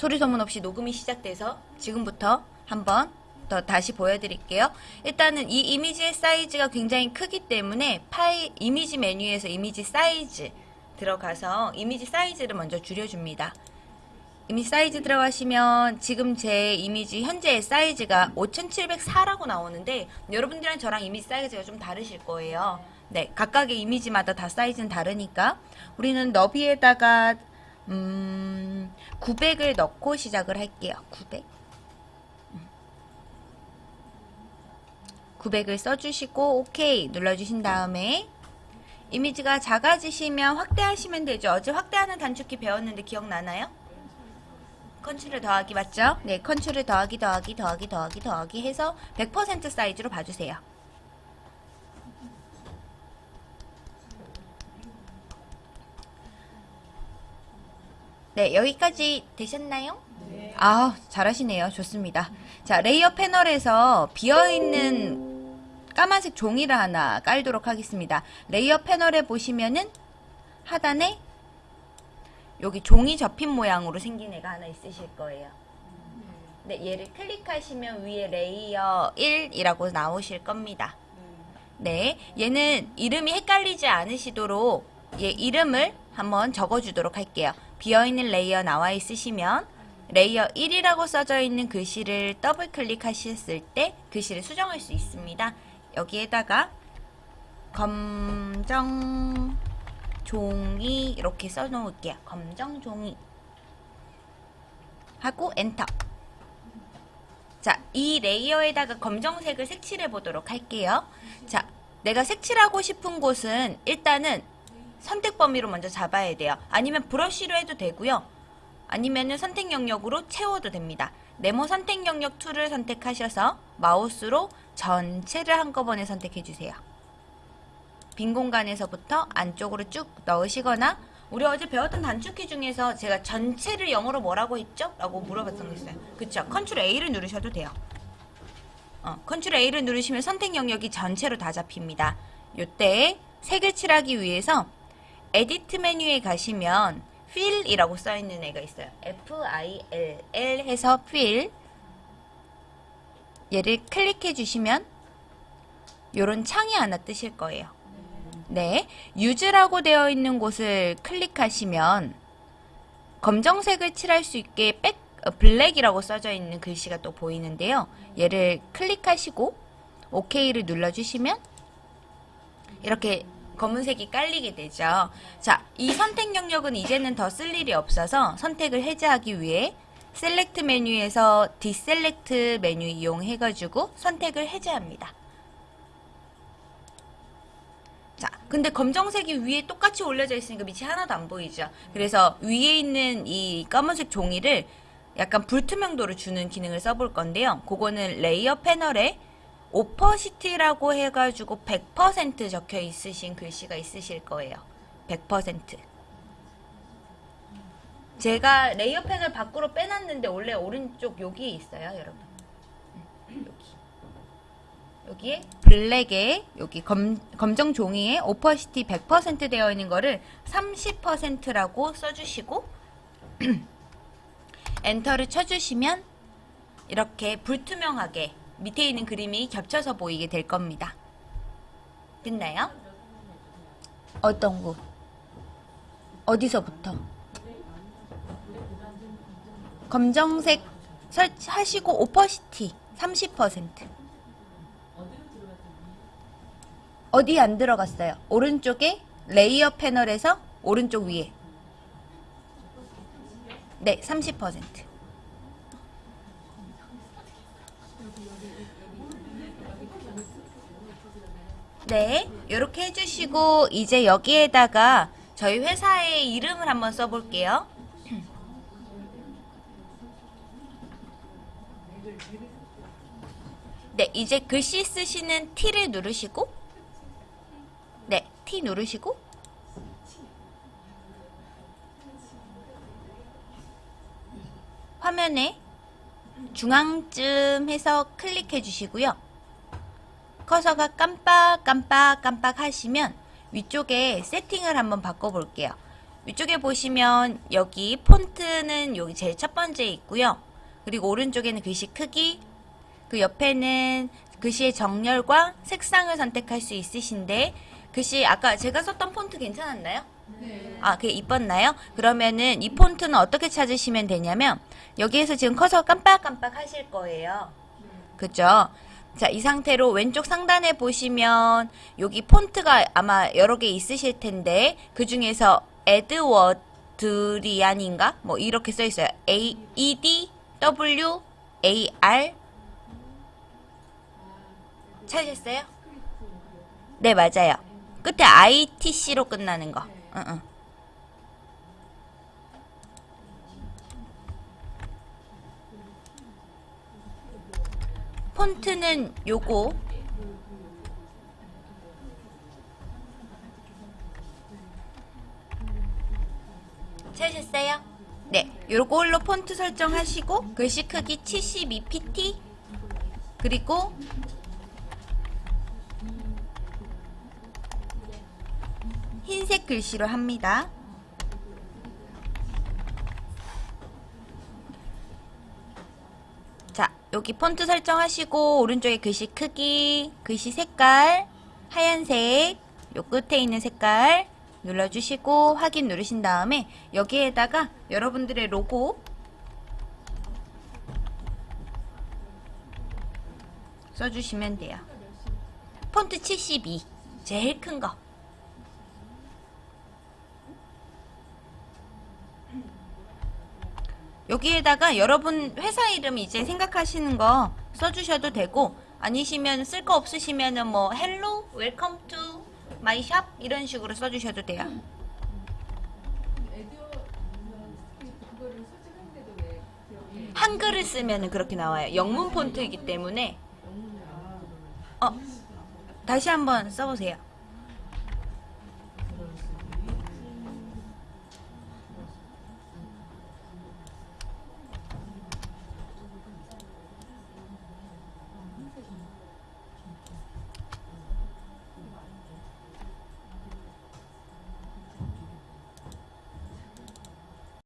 소리 소문 없이 녹음이 시작돼서 지금부터 한번 더 다시 보여드릴게요. 일단은 이 이미지의 사이즈가 굉장히 크기 때문에 파일 이미지 메뉴에서 이미지 사이즈 들어가서 이미지 사이즈를 먼저 줄여줍니다. 이미지 사이즈 들어가시면 지금 제 이미지 현재의 사이즈가 5704라고 나오는데 여러분들이랑 저랑 이미지 사이즈가 좀 다르실 거예요. 네, 각각의 이미지마다 다 사이즈는 다르니까 우리는 너비에다가 음, 900을 넣고 시작을 할게요. 900. 900을 써주시고 오케이 눌러주신 다음에 이미지가 작아지시면 확대하시면 되죠. 어제 확대하는 단축키 배웠는데 기억나나요? 컨트롤 더하기 맞죠? 네, 컨트롤 더하기 더하기 더하기 더하기 더하기 해서 100% 사이즈로 봐주세요. 네, 여기까지 되셨나요? 네. 아, 잘하시네요. 좋습니다. 자, layer 패널에서 비어있는 까만색 종이를 하나 깔도록 하겠습니다. layer 패널에 보시면은 하단에 여기 종이 접힌 모양으로 생긴 애가 하나 있으실 거예요. 네, 얘를 클릭하시면 위에 layer 1이라고 나오실 겁니다. 네, 얘는 이름이 헷갈리지 않으시도록 얘 이름을 한번 적어주도록 할게요. 비어있는 layer 나와 있으시면 layer 1이라고 써져 있는 글씨를 더블 클릭하셨을 때 글씨를 수정할 수 있습니다. 여기에다가 검정 종이 이렇게 써놓을게요. 검정 종이 하고 엔터 자, 이 layer에다가 검정색을 색칠해 보도록 할게요. 자, 내가 색칠하고 싶은 곳은 일단은 선택 범위로 먼저 잡아야 돼요. 아니면 브러쉬로 해도 되고요. 아니면은 선택 영역으로 채워도 됩니다. 네모 선택 영역 2를 선택하셔서 마우스로 전체를 한꺼번에 선택해 주세요. 빈 공간에서부터 안쪽으로 쭉 넣으시거나 우리 어제 배웠던 단축키 중에서 제가 전체를 영어로 뭐라고 했죠? 라고 물어봤던 거 있어요. 그쵸? 컨트롤 A를 누르셔도 돼요. 어, 컨트롤 A를 누르시면 선택 영역이 전체로 다 잡힙니다. 요때 색을 칠하기 위해서 Edit 메뉴에 가시면 fill이라고 써있는 애가 있어요. F-I-L-L 해서 fill 얘를 클릭해 주시면 요런 창이 하나 뜨실 거예요. 네, use라고 되어 있는 곳을 클릭하시면 검정색을 칠할 수 있게 백, 어, Black이라고 써져 있는 글씨가 또 보이는데요. 얘를 클릭하시고 OK를 눌러주시면 이렇게 검은색이 깔리게 되죠. 자, 이 선택 영역은 이제는 더 쓸 일이 없어서 선택을 해제하기 위해 Select 메뉴에서 Deselect 메뉴 이용해가지고 선택을 해제합니다. 자, 근데 검정색이 위에 똑같이 올려져 있으니까 밑이 하나도 안 보이죠. 그래서 위에 있는 이 검은색 종이를 약간 불투명도를 주는 기능을 써볼 건데요. 그거는 layer 패널에 Opacity라고 해가지고 100% 적혀 있으신 글씨가 있으실 거예요. 100%. 제가 layer 패널을 밖으로 빼놨는데 원래 오른쪽 여기에 있어요, 여러분. 여기. 여기에 블랙에 여기 검, 검정 종이에 Opacity 100% 되어 있는 거를 30%라고 써주시고 엔터를 쳐주시면 이렇게 불투명하게 밑에 있는 그림이 겹쳐서 보이게 될 겁니다. 됐나요? 어떤 거? 어디서부터? 검정색 설치하시고 오퍼시티 30% 어디 안 들어갔어요? 오른쪽에 레이어 패널에서 오른쪽 위에 네, 30% 네, 이렇게 해주시고 이제 여기에다가 저희 회사의 이름을 한번 써볼게요. 네, 이제 글씨 쓰시는 T를 누르시고 네, T 누르시고 화면에 중앙쯤 해서 클릭해 주시고요. 커서가 깜빡깜빡깜빡 하시면 위쪽에 세팅을 한번 바꿔볼게요. 위쪽에 보시면 여기 폰트는 여기 제일 첫 번째 있고요. 그리고 오른쪽에는 글씨 크기, 그 옆에는 글씨의 정렬과 색상을 선택할 수 있으신데 글씨 아까 제가 썼던 폰트 괜찮았나요? 아, 그게 이뻤나요? 그러면은 이 폰트는 어떻게 찾으시면 되냐면 여기에서 지금 커서 깜빡깜빡 하실 거예요. 그죠? 자, 이 상태로 왼쪽 상단에 보시면 여기 폰트가 아마 여러 개 있으실 텐데 그 중에서 에드워드리안인가? 뭐 이렇게 써 있어요. A E D W A R 찾으셨어요? 네, 맞아요. 끝에 ITC로 끝나는 거. 응, 응. 폰트는 요거 찾으셨어요? 네, 요걸로 폰트 설정하시고 글씨 크기 72pt 그리고 흰색 글씨로 합니다. 여기 폰트 설정하시고 오른쪽에 글씨 크기, 글씨 색깔, 하얀색, 요 끝에 있는 색깔 눌러주시고 확인 누르신 다음에 여기에다가 여러분들의 로고 써주시면 돼요. 폰트 72, 제일 큰 거. 여기에다가 여러분 회사 이름 이제 생각하시는 거 써주셔도 되고 아니시면 쓸 거 없으시면은 뭐 hello welcome to my shop 이런 식으로 써주셔도 돼요. 한글을 쓰면은 그렇게 나와요. 영문 폰트이기 때문에 어 다시 한번 써보세요.